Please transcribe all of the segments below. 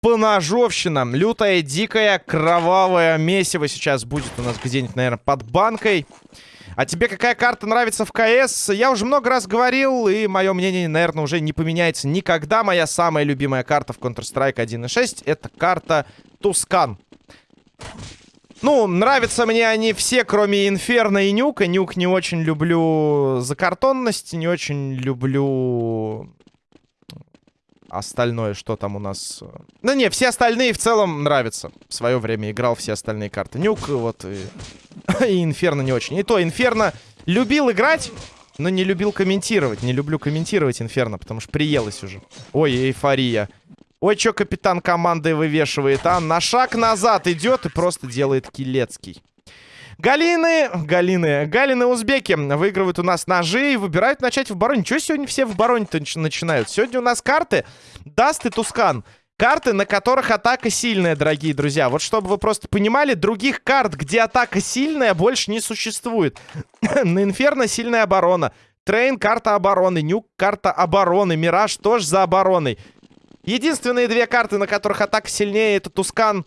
поножовщина. Лютая, дикая, кровавая месиво сейчас будет у нас где-нибудь, наверное, под банкой. А тебе какая карта нравится в КС? Я уже много раз говорил, и мое мнение, наверное, уже не поменяется никогда. Моя самая любимая карта в Counter-Strike 1.6 это карта Тускан. Ну, нравятся мне они все, кроме Инферно и Нюка. Нюк не очень люблю за картонность, не очень люблю остальное, что там у нас... Ну не, все остальные в целом нравятся. В свое время играл все остальные карты. Нюк вот и, и Инферно не очень. И то Инферно любил играть, но не любил комментировать. Не люблю комментировать Инферно, потому что приелось уже. Ой, эйфория. Ой, что капитан команды вывешивает, а? На шаг назад идет и просто делает килецкий. Галины, Галины, Галины узбеки выигрывают у нас ножи и выбирают начать в обороне. Чего сегодня все в обороне-то начинают? Сегодня у нас карты Dust и Tuscan. Карты, на которых атака сильная, дорогие друзья. Вот чтобы вы просто понимали, других карт, где атака сильная, больше не существует. на Инферно сильная оборона. Трейн — карта обороны. Nuke — карта обороны. Мираж тоже за обороной. Единственные две карты, на которых атака сильнее, это Tuscan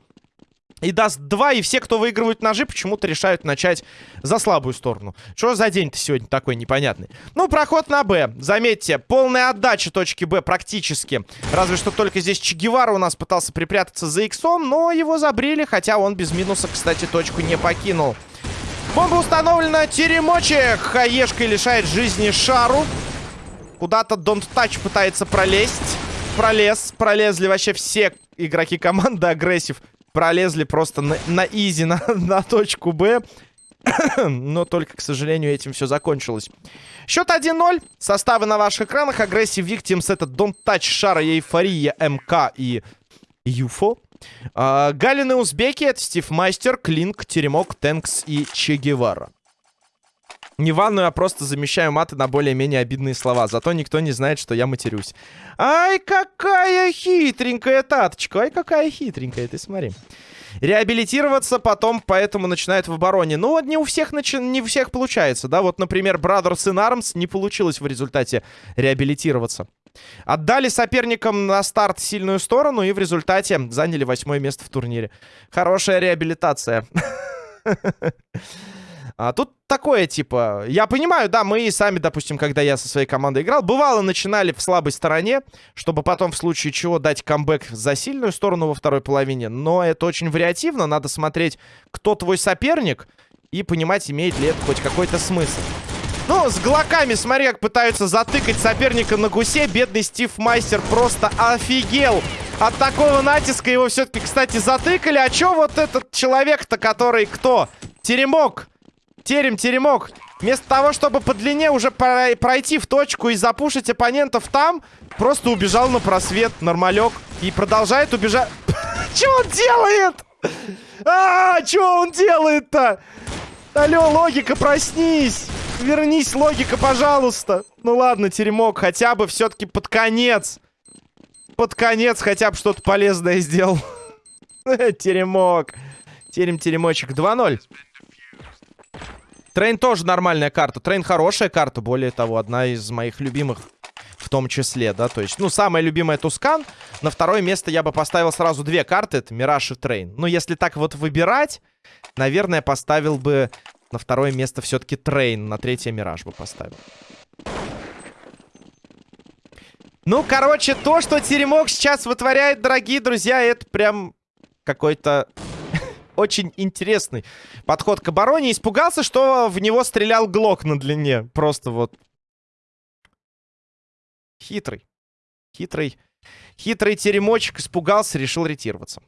и Dust 2, и все, кто выигрывают ножи, почему-то решают начать за слабую сторону. Что за день-то сегодня такой непонятный? Ну, проход на Б. Заметьте, полная отдача точки Б практически. Разве что только здесь Че у нас пытался припрятаться за иксом, но его забрили, хотя он без минуса, кстати, точку не покинул. Бомба установлена. Теремочек хаешкой лишает жизни Шару. Куда-то Don't Touch пытается пролезть. Пролез. Пролезли вообще все игроки команды агрессив пролезли просто на, на изи на, на точку Б. Но только, к сожалению, этим все закончилось. Счет 1-0. Составы на ваших экранах. Aggressive Victims это Don't Touch, Шара, Эйфория, МК и Юфо. А, Галины Узбеки это Стив Мастер, Клинк, Теремок, Тэнкс и Че Гевара. Не ванную, а просто замещаю маты на более-менее обидные слова. Зато никто не знает, что я матерюсь. Ай, какая хитренькая таточка. Ай, какая хитренькая, ты смотри. Реабилитироваться потом поэтому начинают в обороне. Ну, не у всех, начи... не у всех получается, да? Вот, например, Brothers in Arms не получилось в результате реабилитироваться. Отдали соперникам на старт сильную сторону и в результате заняли восьмое место в турнире. Хорошая реабилитация. А тут такое, типа, я понимаю, да, мы сами, допустим, когда я со своей командой играл, бывало, начинали в слабой стороне, чтобы потом в случае чего дать камбэк за сильную сторону во второй половине, но это очень вариативно, надо смотреть, кто твой соперник, и понимать, имеет ли это хоть какой-то смысл. Ну, с глоками, смотри, как пытаются затыкать соперника на гусе. Бедный Стив Майстер просто офигел от такого натиска. Его все-таки, кстати, затыкали. А чё вот этот человек-то, который кто? Теремок Терем, теремок. Вместо того, чтобы по длине уже пройти в точку и запушить оппонентов там, просто убежал на просвет, нормалек. И продолжает убежать. Что он делает? А, что он делает-то? Алло, логика, проснись. Вернись, логика, пожалуйста. Ну ладно, теремок, хотя бы все-таки под конец. Под конец хотя бы что-то полезное сделал. Теремок. Терем-теремочек. 2-0. Train тоже нормальная карта. Train хорошая карта, более того, одна из моих любимых в том числе, да, то есть, ну, самая любимая Tuscan. На второе место я бы поставил сразу две карты, это Мираж и Train. Но если так вот выбирать, наверное, поставил бы на второе место все-таки Train, на третье Мираж бы поставил. Ну, короче, то, что Теремок сейчас вытворяет, дорогие друзья, это прям какой-то очень интересный подход к обороне. Испугался, что в него стрелял Глок на длине. Просто вот... Хитрый. Хитрый. Хитрый теремочек испугался, решил ретироваться.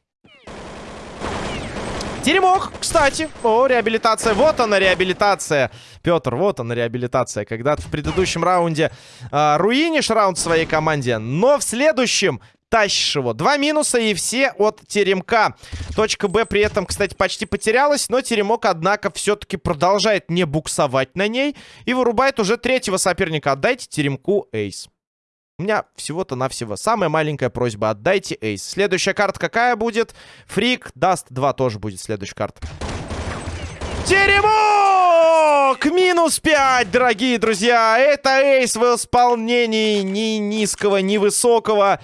Теремок, кстати. О, реабилитация. Вот она, реабилитация. Петр, вот она, реабилитация. Когда ты в предыдущем раунде э, руинишь раунд своей команде, но в следующем тащишь его. Два минуса и все от Теремка. Точка Б при этом, кстати, почти потерялась, но Теремок, однако, все-таки продолжает не буксовать на ней и вырубает уже третьего соперника. Отдайте Теремку эйс. У меня всего-то навсего самая маленькая просьба. Отдайте эйс. Следующая карта какая будет? Фрик. Dust 2 тоже будет следующая карта. Теремок! Минус 5, дорогие друзья. Это ace в исполнении ни низкого, ни высокого.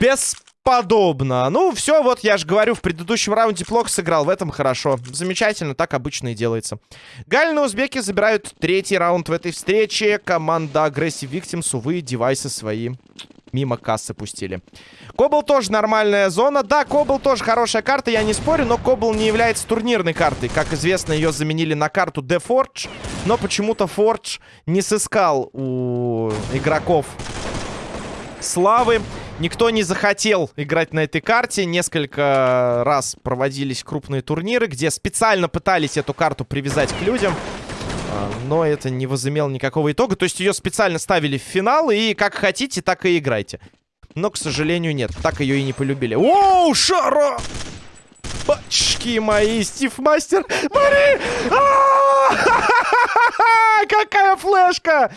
Бесподобно. Ну, все, вот я же говорю, в предыдущем раунде плохо сыграл, в этом хорошо. Замечательно, так обычно и делается. Галины узбеки забирают третий раунд в этой встрече. Команда Aggressive Victims, увы, девайсы свои мимо кассы пустили. Кобл тоже нормальная зона. Да, Кобл тоже хорошая карта, я не спорю, но Кобл не является турнирной картой. Как известно, ее заменили на карту The Forge, но почему-то Forge не сыскал у игроков славы. Никто не захотел играть на этой карте. Несколько раз проводились крупные турниры, где специально пытались эту карту привязать к людям. А, но это не возымело никакого итога. То есть ее специально ставили в финал, и как хотите, так и играйте. Но, к сожалению, нет. Так ее и не полюбили. Оу, Шара! Бачки мои, Стив Мастер! Мари! Какая флешка!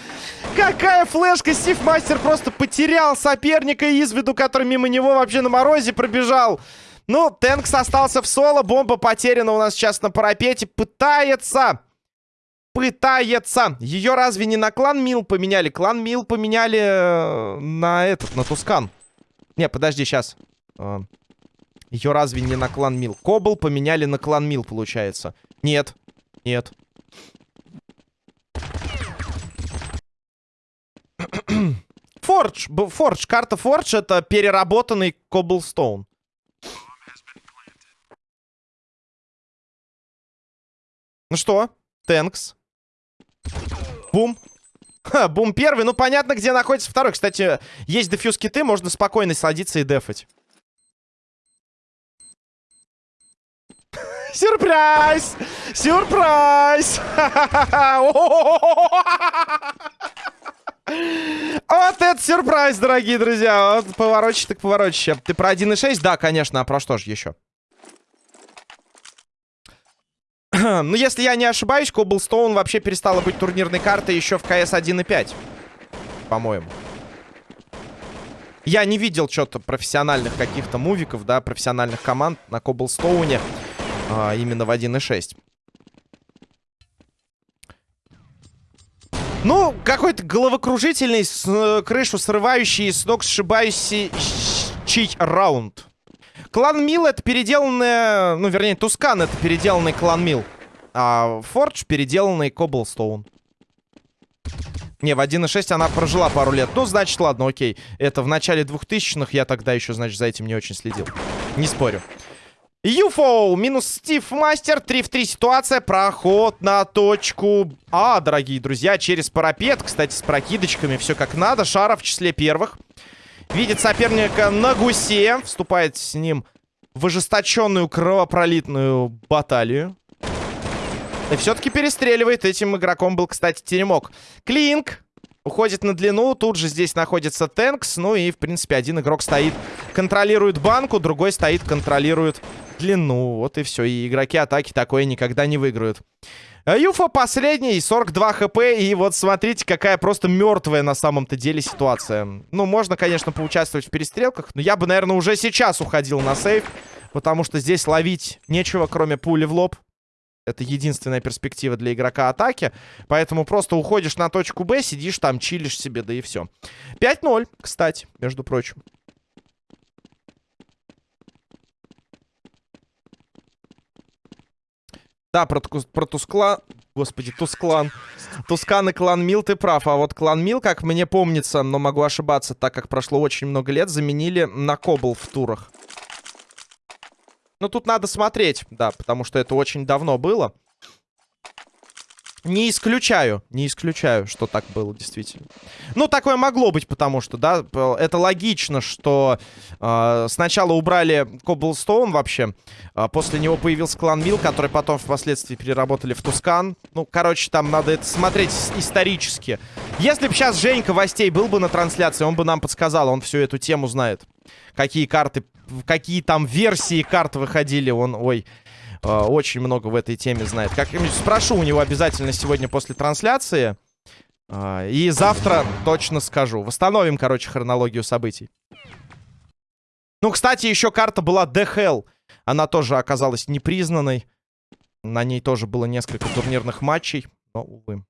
Какая флешка! Стив Мастер просто потерял соперника из виду, который мимо него вообще на морозе пробежал. Ну, Тэнкс остался в соло. Бомба потеряна у нас сейчас на парапете. Пытается пытается. Ее разве не на клан Мил поменяли? Клан Мил поменяли э, на этот, на Тускан. Не, подожди, сейчас. Ее разве не на клан Мил? Кобл поменяли на клан Мил, получается. Нет. Нет. Фордж. Фордж. Карта Фордж это переработанный Коблстоун. Ну что? Тэнкс. Бум. Ха, бум первый. Ну, понятно, где находится второй. Кстати, есть дефьюз киты, можно спокойно садиться и дефать. Сюрприз! Сюрприз! Вот это сюрприз, дорогие друзья. Вот поворочи так поворочи. Ты про 1.6? Да, конечно. А про что же еще? ну, если я не ошибаюсь, Коблстоун вообще перестала быть турнирной картой еще в КС 1.5. По-моему. Я не видел что-то профессиональных каких-то мувиков, да, профессиональных команд на Коблстоуне а, именно в 1.6. Ну, какой-то головокружительный, с, э, крышу срывающий, с ног сшибающий раунд. Клан Мил это переделанный... Ну, вернее, Тускан это переделанный клан Мил. А Фордж переделанный Коблстоун. Не, в 1.6 она прожила пару лет. Ну, значит, ладно, окей. Это в начале 2000-х. Я тогда еще, значит, за этим не очень следил. Не спорю. Юфоу минус Стив Мастер. 3 в 3 ситуация. Проход на точку А, дорогие друзья. Через парапет. Кстати, с прокидочками все как надо. Шара в числе первых. Видит соперника на гусе. Вступает с ним в ожесточенную кровопролитную баталию. И все-таки перестреливает. Этим игроком был, кстати, Теремок. Клинк. Уходит на длину. Тут же здесь находится Тэнкс. Ну и, в принципе, один игрок стоит, контролирует банку. Другой стоит, контролирует длину. Вот и все. И игроки атаки такое никогда не выиграют. Юфа последний, 42 хп, и вот смотрите, какая просто мертвая на самом-то деле ситуация. Ну, можно, конечно, поучаствовать в перестрелках, но я бы, наверное, уже сейчас уходил на сейф, потому что здесь ловить нечего, кроме пули в лоб. Это единственная перспектива для игрока атаки. Поэтому просто уходишь на точку Б, сидишь там, чилишь себе, да и все. 5-0, кстати, между прочим. Да, про, про Тускла... Господи, Тусклан. Тускан и клан Мил, ты прав. А вот клан Мил, как мне помнится, но могу ошибаться, так как прошло очень много лет, заменили на Кобл в турах. Ну, тут надо смотреть, да, потому что это очень давно было. Не исключаю, не исключаю, что так было действительно. Ну, такое могло быть, потому что, да, это логично, что э, сначала убрали Коблстоун вообще, а после него появился клан Мил, который потом впоследствии переработали в Тускан. Ну, короче, там надо это смотреть исторически. Если бы сейчас Женька Востей был бы на трансляции, он бы нам подсказал, он всю эту тему знает. Какие карты, какие там версии карт выходили, он, ой... Э, очень много в этой теме знает. Как-нибудь спрошу у него обязательно сегодня после трансляции. Э, и завтра точно скажу. Восстановим, короче, хронологию событий. Ну, кстати, еще карта была Hell. Она тоже оказалась непризнанной. На ней тоже было несколько турнирных матчей. Но, увы.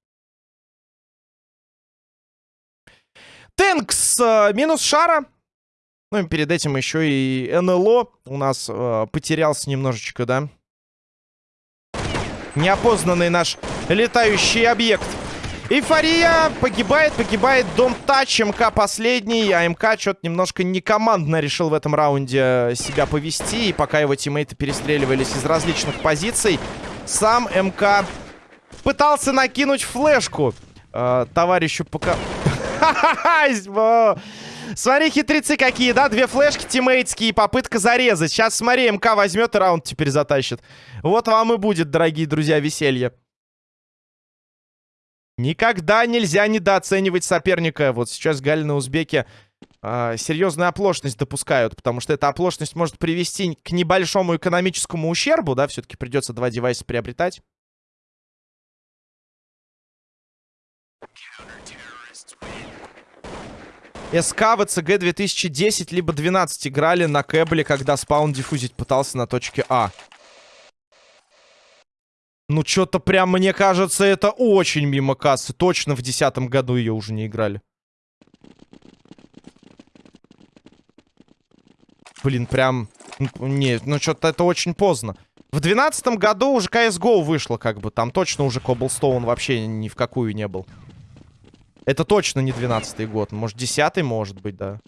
Тэнкс э, минус шара. Ну и перед этим еще и НЛО у нас э, потерялся немножечко, да? Неопознанный наш летающий объект. Эйфория погибает, погибает Дом Тач, МК последний, а МК что-то немножко некомандно решил в этом раунде себя повести, и пока его тиммейты перестреливались из различных позиций, сам МК пытался накинуть флешку э, товарищу пока... Смотри, хитрецы какие, да? Две флешки тиммейтские, попытка зарезать. Сейчас, смотри, МК возьмет и раунд теперь затащит. Вот вам и будет, дорогие друзья, веселье. Никогда нельзя недооценивать соперника. Вот сейчас Галины узбеки э, серьезную оплошность допускают, потому что эта оплошность может привести к небольшому экономическому ущербу, да, все-таки придется два девайса приобретать. СК в ЦГ 2010 либо 12 играли на кэбле, когда спаун диффузить пытался на точке А. Ну, что-то прям, мне кажется, это очень мимо кассы. Точно в десятом году ее уже не играли. Блин, прям... Нет, ну что-то это очень поздно. В двенадцатом году уже CSGO вышло, как бы. Там точно уже Cobblestone вообще ни в какую не был. Это точно не двенадцатый год. Может, десятый, может быть, да.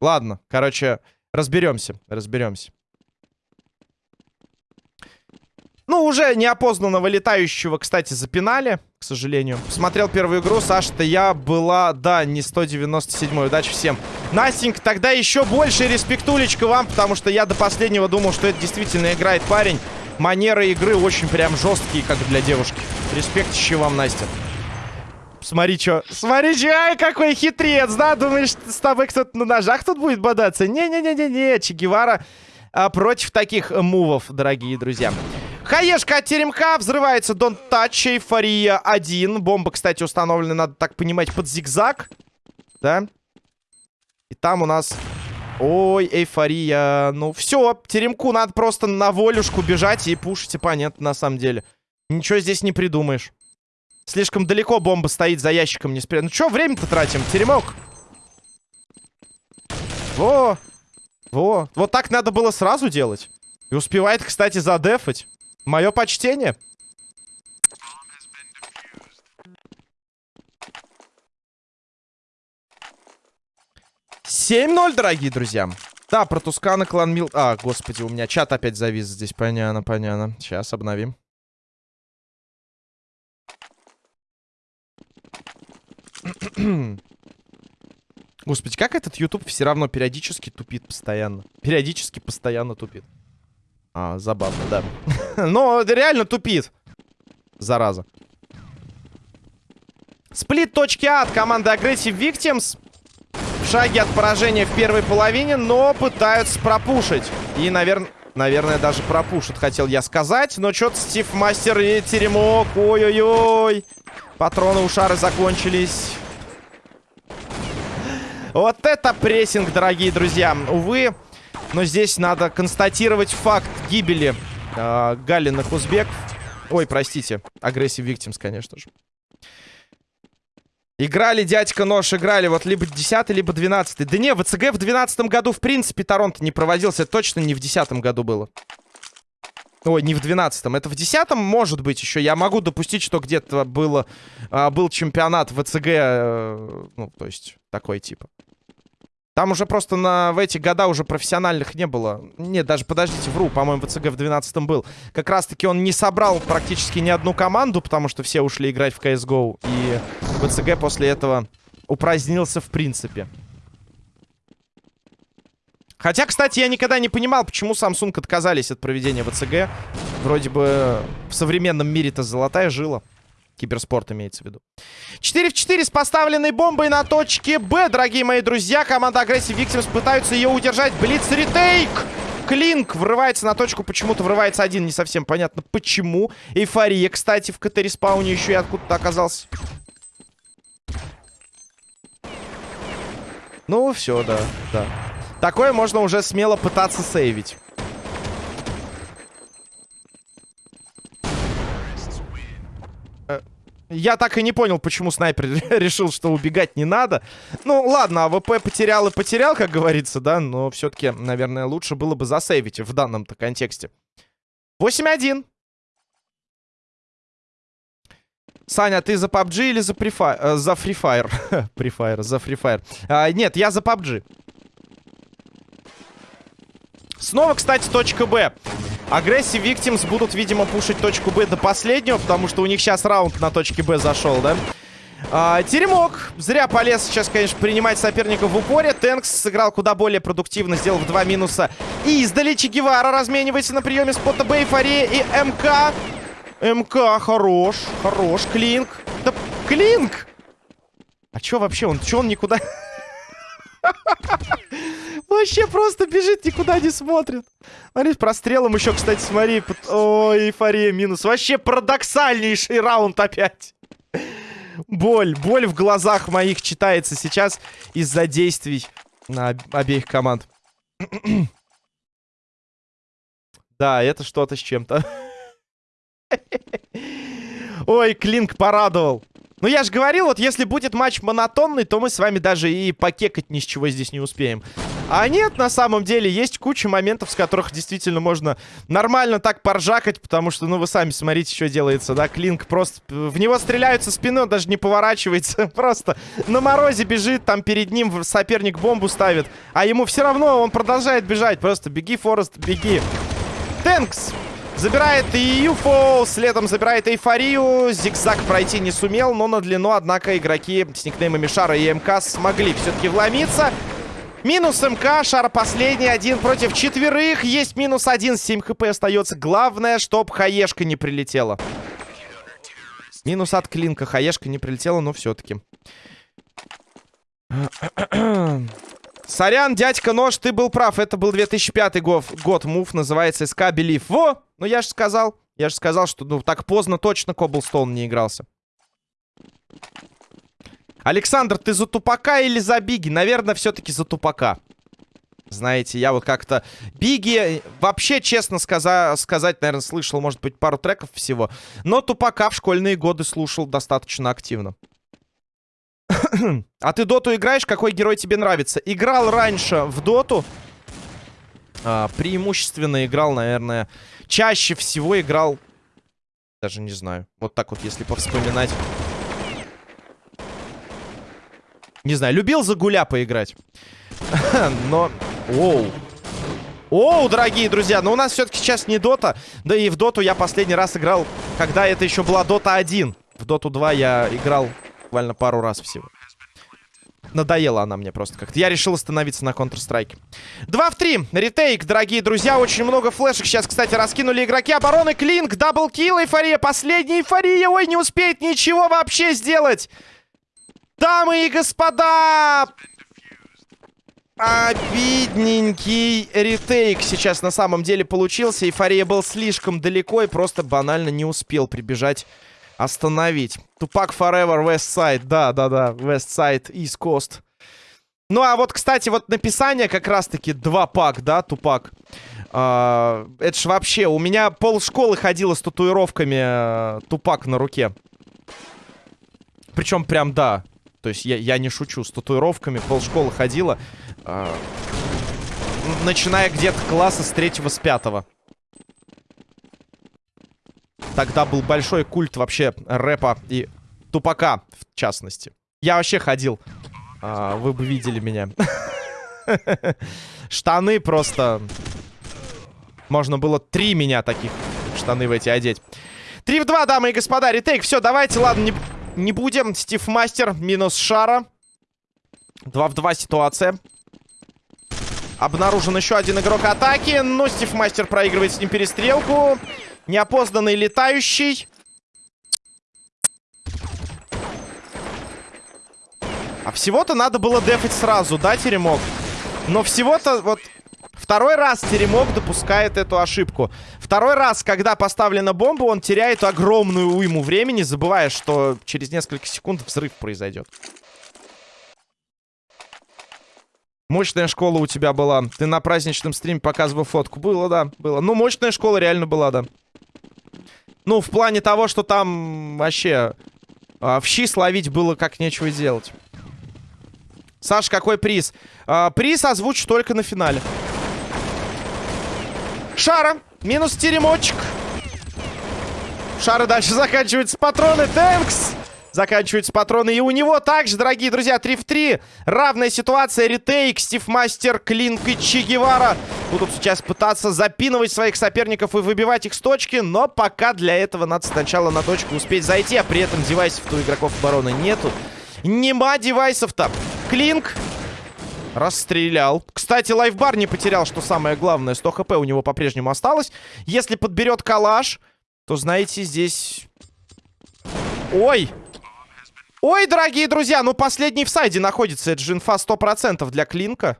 Ладно, короче, разберемся, разберемся. Ну, уже неопознанного летающего, кстати, запинали, к сожалению. Посмотрел первую игру, Саша-то я была, да, не 197 Удачи всем. Настенька, тогда еще больше респектулечка вам, потому что я до последнего думал, что это действительно играет парень. Манеры игры очень прям жесткие, как для девушки. Респект еще вам, Настя. Смотри, что. Смотри, че, ай, какой хитрец, да? Думаешь, с тобой кто-то на ножах тут будет бодаться? Не-не-не-не-не, Че Гевара а, против таких мувов, дорогие друзья. Хаешка от теремка. Взрывается Дон Тач. Эйфория 1. Бомба, кстати, установлена, надо так понимать, под зигзаг. Да? И там у нас... Ой, эйфория. Ну, все. Теремку надо просто на волюшку бежать и пушить оппонента, на самом деле. Ничего здесь не придумаешь. Слишком далеко бомба стоит за ящиком не спрятана. Ну, что время-то тратим? Теремок. Во. Во. Вот так надо было сразу делать. И успевает, кстати, задефать. Мое почтение. Семь ноль, дорогие друзья. Да, про Тускана клан Мил... А, господи, у меня чат опять завис здесь. Понятно, понятно. Сейчас обновим. Господи, как этот YouTube все равно периодически тупит постоянно? Периодически постоянно тупит. А, забавно, да. Но реально тупит. Зараза. Сплит точки А от команды Aggressive Victims. В шаге от поражения в первой половине, но пытаются пропушить. И, наверное, наверное, даже пропушат, хотел я сказать. Но что-то Стив Мастер и Теремок. Ой-ой-ой. Патроны у шары закончились. Вот это прессинг, дорогие друзья. Увы, но здесь надо констатировать факт гибели э, Галиных узбеков. Ой, простите. Aggressive Victims, конечно же. Играли, дядька Нож, играли вот либо 10 либо 12 Да не, ВЦГ в 12 году, в принципе, Торонто не проводился. Точно не в 10 году было. Ой, не в 12 Это в 10 может быть еще. Я могу допустить, что где-то было, а, был чемпионат ВЦГ. Э, ну, то есть, такой типа. Там уже просто на, в эти года уже профессиональных не было. Нет, даже, подождите, вру, по-моему, ВЦГ в 12-м был. Как раз-таки он не собрал практически ни одну команду, потому что все ушли играть в CSGO. И ВЦГ после этого упразднился в принципе. Хотя, кстати, я никогда не понимал, почему Samsung отказались от проведения ВЦГ. Вроде бы в современном мире-то золотая жила. Киберспорт имеется в виду. 4 в 4 с поставленной бомбой на точке Б, дорогие мои друзья. Команда Aggressive Victims пытаются ее удержать. Блиц ретейк! Клинк врывается на точку, почему-то врывается один, не совсем понятно почему. Эйфория, кстати, в КТ-респауне еще и откуда-то оказался. Ну, все, да, да. Такое можно уже смело пытаться сейвить. Э, я так и не понял, почему снайпер решил, что убегать не надо. Ну, ладно, АВП потерял и потерял, как говорится, да, но все-таки, наверное, лучше было бы засейвить в данном-то контексте. 8-1. Саня, ты за PUBG или за Fire? Э, за Free Fire. Free Fire, за Free Fire. А, нет, я за PUBG. Снова, кстати, точка Б. Aggressive Victims будут, видимо, пушить точку Б до последнего, потому что у них сейчас раунд на точке Б зашел, да? А, теремок. Зря полез сейчас, конечно, принимать соперников в упоре. Тэнкс сыграл куда более продуктивно, сделав два минуса. И издали Гевара разменивается на приеме спота Б, Эйфория и МК. МК, хорош, хорош. Клинк. Да, Клинк! А чё вообще? Он, чё он никуда... Вообще просто бежит, никуда не смотрит. Смотри, прострелом еще, кстати, смотри. Ой, эйфория минус. Вообще парадоксальнейший раунд опять. Боль, боль в глазах моих читается сейчас из-за действий на обеих команд. да, это что-то с чем-то. Ой, Клинк порадовал. Ну, я же говорил, вот если будет матч монотонный, то мы с вами даже и покекать ни с чего здесь не успеем. А нет, на самом деле, есть куча моментов, с которых действительно можно нормально так поржакать, потому что, ну, вы сами смотрите, что делается, да, Клинк просто... В него стреляют со даже не поворачивается, просто на морозе бежит, там перед ним соперник бомбу ставит, а ему все равно, он продолжает бежать, просто беги, Форест, беги. Тэнкс! Забирает Юфо, следом забирает эйфорию. Зигзаг пройти не сумел, но на длину, однако, игроки с никнеймами Шара и МК смогли все-таки вломиться. Минус МК, Шар последний, один против четверых. Есть минус один, 7 хп остается. Главное, чтоб хаешка не прилетела. Минус от клинка, хаешка не прилетела, но все-таки. Сорян, дядька Нож, ты был прав. Это был 2005 год. Год мув называется СК Белив. Во! Ну я же сказал. Я же сказал, что ну так поздно точно Коблстоун не игрался. Александр, ты за тупака или за Биги? Наверное, все-таки за тупака. Знаете, я вот как-то... Биги, вообще, честно сказа... сказать, наверное, слышал, может быть, пару треков всего. Но тупака в школьные годы слушал достаточно активно. а ты доту играешь? Какой герой тебе нравится? Играл раньше в доту. А, преимущественно играл, наверное... Чаще всего играл... Даже не знаю. Вот так вот, если повспоминать. Не знаю, любил за гуля поиграть. Но... Оу. Оу, дорогие друзья, но у нас все-таки сейчас не Дота. Да и в Доту я последний раз играл, когда это еще была Дота 1. В Доту 2 я играл буквально пару раз всего. Надоела она мне просто как-то. Я решил остановиться на Counter-Strike. 2 в 3. Retake, дорогие друзья. Очень много флешек сейчас, кстати, раскинули игроки обороны. Клинк, double kill, эйфория. Последняя эйфория. Ой, не успеет ничего вообще сделать. Дамы и господа! Обидненький ретейк сейчас на самом деле получился. Эйфория был слишком далеко и просто банально не успел прибежать остановить. Тупак Forever West Side. Да, да, да. West Side, East Coast. Ну, а вот, кстати, вот написание как раз-таки два пак, да, Тупак. А, это ж вообще, у меня пол школы ходила с татуировками а, Тупак на руке. Причем прям, да. То есть я, я не шучу, с татуировками пол школы ходила. А, начиная где-то класса с третьего, с пятого. Тогда был большой культ вообще рэпа и тупака, в частности. Я вообще ходил. А, вы бы видели меня. Штаны просто... Можно было три меня таких штаны в эти одеть. Три в два, дамы и господа. Ретейк. Все, давайте, ладно, не, не будем. Стив Мастер минус Шара. Два в два ситуация. Обнаружен еще один игрок атаки. Но Стив Мастер проигрывает с ним перестрелку. Неопознанный летающий. А всего-то надо было дефать сразу, да, Теремок? Но всего-то вот... Второй раз Теремок допускает эту ошибку. Второй раз, когда поставлена бомба, он теряет огромную уйму времени, забывая, что через несколько секунд взрыв произойдет. Мощная школа у тебя была. Ты на праздничном стриме показывал фотку. Было, да, было. Ну, мощная школа реально была, да. Ну, в плане того, что там вообще а, в щи словить было как нечего делать. Саш, какой приз? А, приз озвучу только на финале. Шара. Минус теремочек. Шары дальше заканчиваются патроны. Тэнкс. Заканчиваются патроны. И у него также, дорогие друзья, 3 в 3. Равная ситуация. Ретейк, Стив Мастер, Клинк и Че Гевара будут сейчас пытаться запинывать своих соперников и выбивать их с точки. Но пока для этого надо сначала на точку успеть зайти. А при этом девайсов у игроков обороны нету. Нема девайсов-то. Клинк Расстрелял. Кстати, лайфбар не потерял, что самое главное. 100 хп у него по-прежнему осталось. Если подберет калаш, то, знаете, здесь... Ой! Ой, дорогие друзья, ну последний в сайде находится. Это же инфа 100% для Клинка.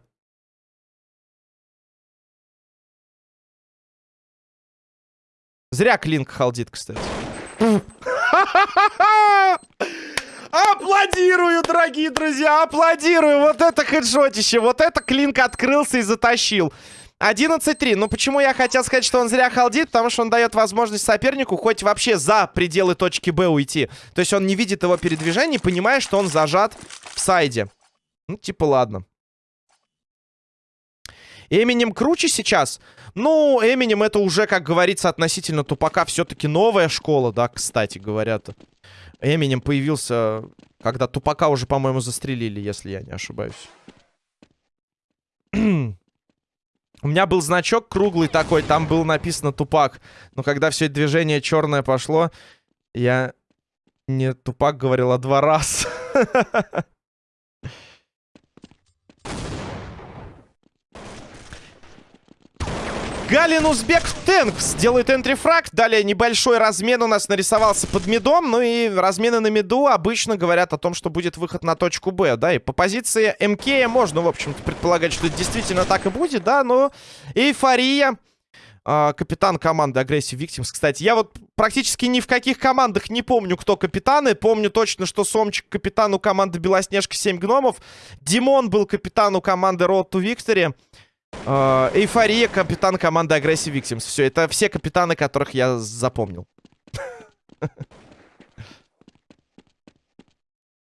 Зря Клинк халдит, кстати. Аплодирую, дорогие друзья, аплодирую. Вот это хедшотище, вот это Клинк открылся и затащил. 11-3. Ну, почему я хотел сказать, что он зря халдит? Потому что он дает возможность сопернику хоть вообще за пределы точки Б уйти. То есть он не видит его передвижений, понимая, что он зажат в сайде. Ну, типа, ладно. Эминем круче сейчас? Ну, Эминем это уже, как говорится, относительно тупака все-таки новая школа, да, кстати говоря-то. Эминем появился, когда тупака уже, по-моему, застрелили, если я не ошибаюсь. У меня был значок круглый такой, там было написано тупак. Но когда все это движение черное пошло, я не тупак говорил, а два раза. Галин Узбек Тэнкс делает энтрифраг. Далее небольшой размен у нас нарисовался под медом. Ну и размены на меду обычно говорят о том, что будет выход на точку Б. Да, и по позиции МК можно, в общем-то, предполагать, что это действительно так и будет, да. Но эйфория а, капитан команды Aggressive Victims. Кстати, я вот практически ни в каких командах не помню, кто капитаны. Помню точно, что Сомчик капитан у команды Белоснежка 7 гномов. Димон был капитан у команды Road to Victory. Э, эйфория, капитан команды Aggressive Victims. Все, это все капитаны, которых я запомнил.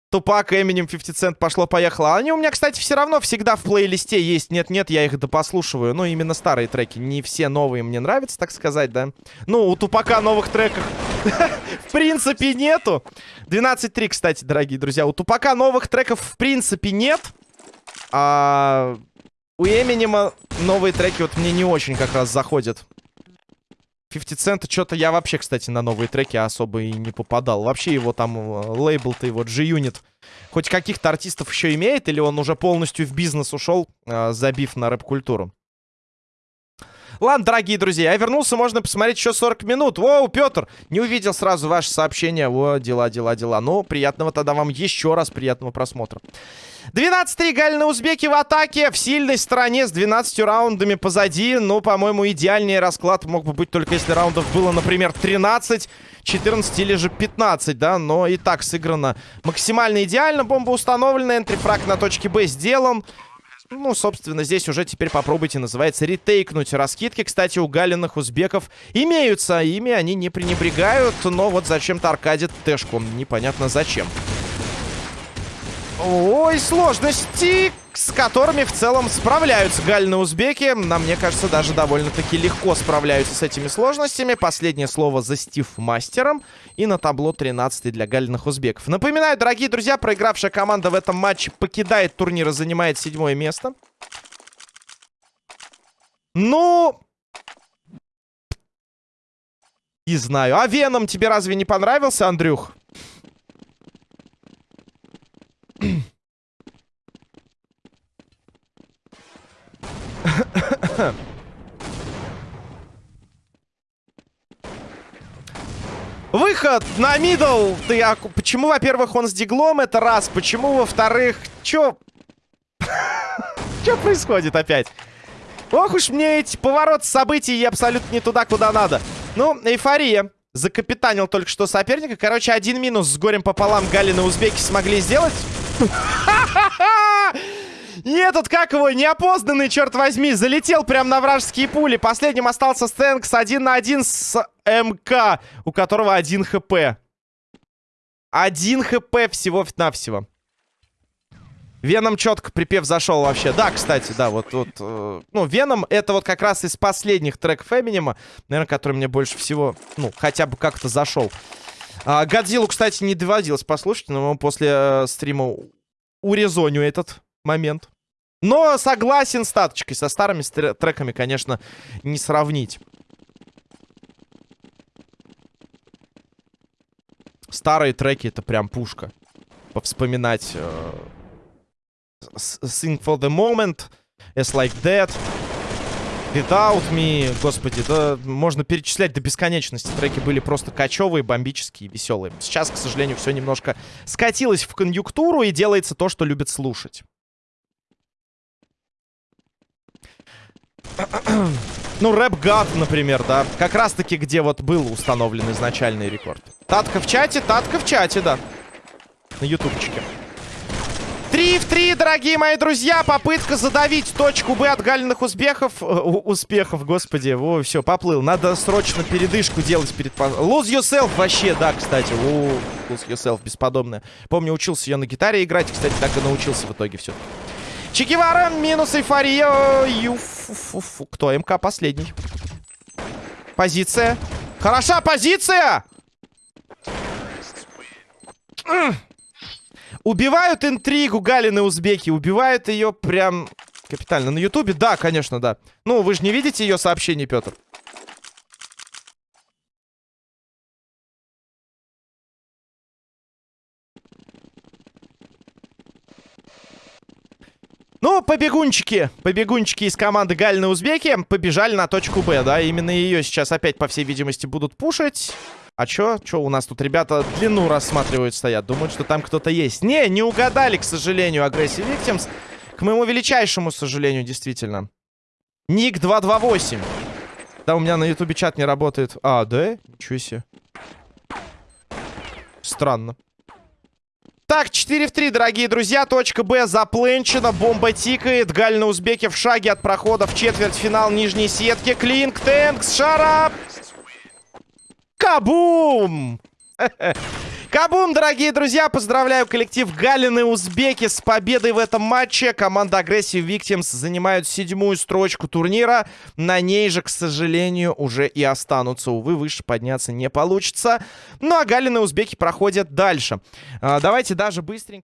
Тупак, Эминем, 50 Cent пошло-поехало. Они у меня, кстати, все равно всегда в плейлисте есть. Нет-нет, я их допослушиваю. Ну, именно старые треки. Не все новые мне нравятся, так сказать, да. Ну, у Тупака новых треков в принципе нету. 12-3, кстати, дорогие друзья. У Тупака новых треков в принципе нет. А у Эминема новые треки вот мне не очень как раз заходят. 50 Cent, что-то я вообще, кстати, на новые треки особо и не попадал. Вообще его там э, лейбл-то его G-Unit хоть каких-то артистов еще имеет, или он уже полностью в бизнес ушел, э, забив на рэп-культуру? Ладно, дорогие друзья, я вернулся, можно посмотреть еще 40 минут. Воу, Петр, не увидел сразу ваше сообщение. Во, дела, дела, дела. Ну, приятного тогда вам еще раз приятного просмотра. 12-3 Галины Узбеки в атаке. В сильной стороне с 12 раундами позади. Ну, по-моему, идеальный расклад мог бы быть только если раундов было, например, 13, 14 или же 15, да. Но и так сыграно максимально идеально. Бомба установлена, энтрифраг на точке Б сделан. Ну, собственно, здесь уже теперь попробуйте, называется, ретейкнуть. Раскидки, кстати, у галиных узбеков имеются. Ими они не пренебрегают, но вот зачем-то аркадит тэшку. Непонятно зачем. Ой, сложности, с которыми в целом справляются гальные узбеки. На мне кажется, даже довольно-таки легко справляются с этими сложностями. Последнее слово за Стив Мастером. И на табло 13 для гальных узбеков. Напоминаю, дорогие друзья, проигравшая команда в этом матче покидает турнир и занимает седьмое место. Ну... Не знаю. А Веном тебе разве не понравился, Андрюх? Выход на мидл. Ты, а, почему, во-первых, он с диглом? Это раз. Почему, во-вторых... Чё? Чё происходит опять? Ох уж мне эти повороты событий абсолютно не туда, куда надо. Ну, эйфория. Закапитанил только что соперника. Короче, один минус с горем пополам Галины Узбеки смогли сделать. И этот, как его, неопознанный, черт возьми, залетел прямо на вражеские пули. Последним остался Стэнкс один на один с МК, у которого один хп. Один хп всего-навсего. Веном четко припев зашел вообще. Да, кстати, да, вот, вот э, ну, Веном это вот как раз из последних треков Эминема, наверное, который мне больше всего, ну, хотя бы как-то зашел. А, Годзиллу, кстати, не доводилось послушать, но после э, стрима урезоню этот момент. Но согласен с таточкой, со старыми треками, конечно, не сравнить. Старые треки это прям пушка. Повспоминать... Э Sing for the moment, As like that, Without me, господи, да можно перечислять до бесконечности. Треки были просто кочевые, бомбические, веселые. Сейчас, к сожалению, все немножко скатилось в конъюнктуру и делается то, что любят слушать. Ну, рэп гад, например, да. Как раз-таки, где вот был установлен изначальный рекорд. Татка в чате, татка в чате, да. На ютубчике. 3 в 3, дорогие мои друзья. Попытка задавить точку Б от галиных успехов. Э, успехов, господи. О, все, поплыл. Надо срочно передышку делать перед... Lose yourself вообще, да, кстати. О, lose yourself, бесподобная. Помню, учился я на гитаре играть. Кстати, так и научился в итоге все. Чекивара, минус эйфория. Юфу, Кто? МК последний. Позиция. Хороша позиция! Убивают интригу Галины узбеки. Убивают ее прям капитально. На ютубе? Да, конечно, да. Ну, вы же не видите ее сообщений, Петр? Ну, побегунчики, побегунчики из команды Галины Узбеки побежали на точку Б, да, именно ее сейчас опять, по всей видимости, будут пушить. А чё? Чё у нас тут ребята длину рассматривают, стоят? Думают, что там кто-то есть. Не, не угадали, к сожалению, агрессив Victims. К моему величайшему сожалению, действительно. Ник 228. Да, у меня на ютубе чат не работает. А, да? Ничего себе. Странно. Так, 4 в 3, дорогие друзья. Точка Б запленчена. Бомба тикает. Галь на узбеке в шаге от прохода в четвертьфинал нижней сетки. Клинк, Тэнкс, Шарап. Кабум! Кабум, дорогие друзья! Поздравляю коллектив Галины Узбеки с победой в этом матче. Команда Aggressive Victims занимают седьмую строчку турнира. На ней же, к сожалению, уже и останутся. Увы, выше подняться не получится. Ну а Галины Узбеки проходят дальше. А, давайте даже быстренько...